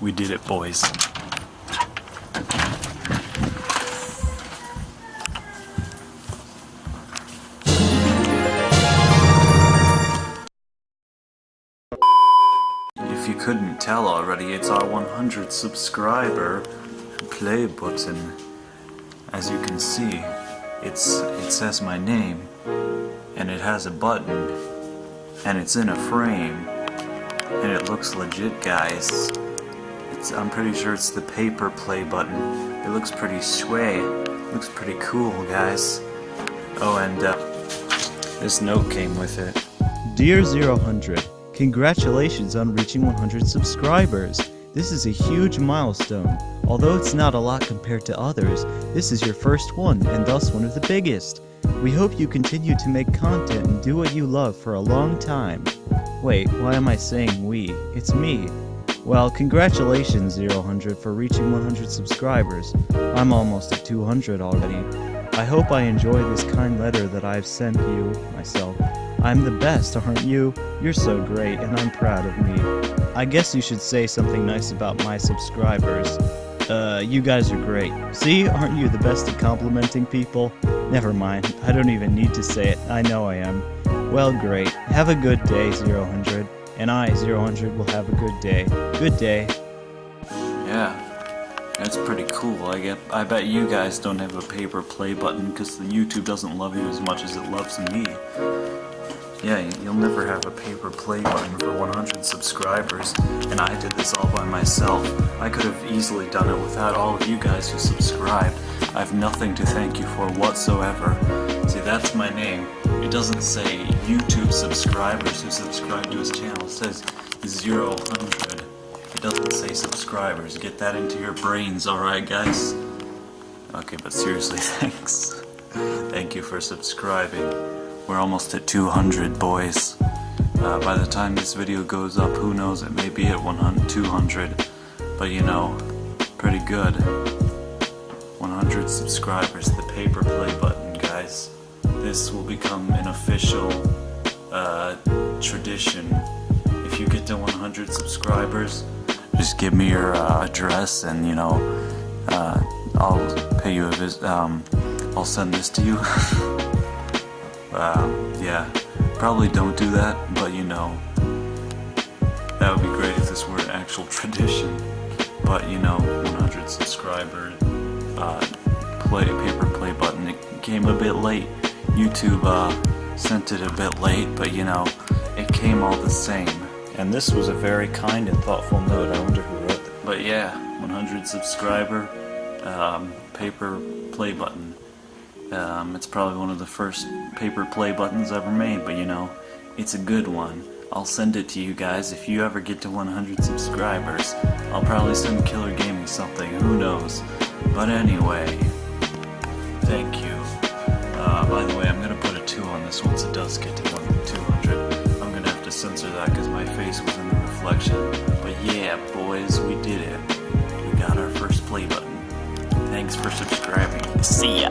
We did it, boys. If you couldn't tell already, it's our 100 subscriber play button. As you can see, it's it says my name, and it has a button, and it's in a frame, and it looks legit, guys. It's, I'm pretty sure it's the paper play button. It looks pretty sway. Looks pretty cool, guys. Oh, and uh, this note came with it. Dear 000, congratulations on reaching 100 subscribers. This is a huge milestone. Although it's not a lot compared to others, this is your first one and thus one of the biggest. We hope you continue to make content and do what you love for a long time. Wait, why am I saying we? It's me. Well, congratulations 000 for reaching 100 subscribers. I'm almost at 200 already. I hope I enjoy this kind letter that I've sent you, myself. I'm the best, aren't you? You're so great, and I'm proud of me. I guess you should say something nice about my subscribers. Uh, you guys are great. See, aren't you the best at complimenting people? Never mind, I don't even need to say it, I know I am. Well, great. Have a good day, 000. And I, 000, will have a good day. Good day. Yeah, that's pretty cool. I get. I bet you guys don't have a paper play button because the YouTube doesn't love you as much as it loves me. Yeah, you'll never have a paper play button for 100 subscribers, and I did this all by myself. I could have easily done it without all of you guys who subscribed. I have nothing to thank you for whatsoever. See, that's my name. It doesn't say YouTube subscribers who subscribe to his channel. It says 0, 100. It doesn't say subscribers. Get that into your brains, alright guys? Okay, but seriously, thanks. Thank you for subscribing. We're almost at 200, boys. Uh, by the time this video goes up, who knows, it may be at 100, 200. But you know, pretty good. 100 subscribers, the paper play button, guys. This will become an official uh, tradition. If you get to 100 subscribers, just give me your uh, address and, you know, uh, I'll pay you a visit. Um, I'll send this to you. Um, yeah, probably don't do that, but you know, that would be great if this were an actual tradition. But you know, 100 subscriber uh, play paper play button. It came a bit late. YouTube uh, sent it a bit late, but you know, it came all the same. And this was a very kind and thoughtful note. I wonder who wrote that. But yeah, 100 subscriber um, paper play button. Um, it's probably one of the first paper play buttons ever made, but you know, it's a good one. I'll send it to you guys if you ever get to 100 subscribers. I'll probably send Killer Gaming something, who knows. But anyway, thank you. Uh, by the way, I'm gonna put a 2 on this once it does get to 200. I'm gonna have to censor that because my face was in the reflection. But yeah, boys, we did it. We got our first play button. Thanks for subscribing. See ya!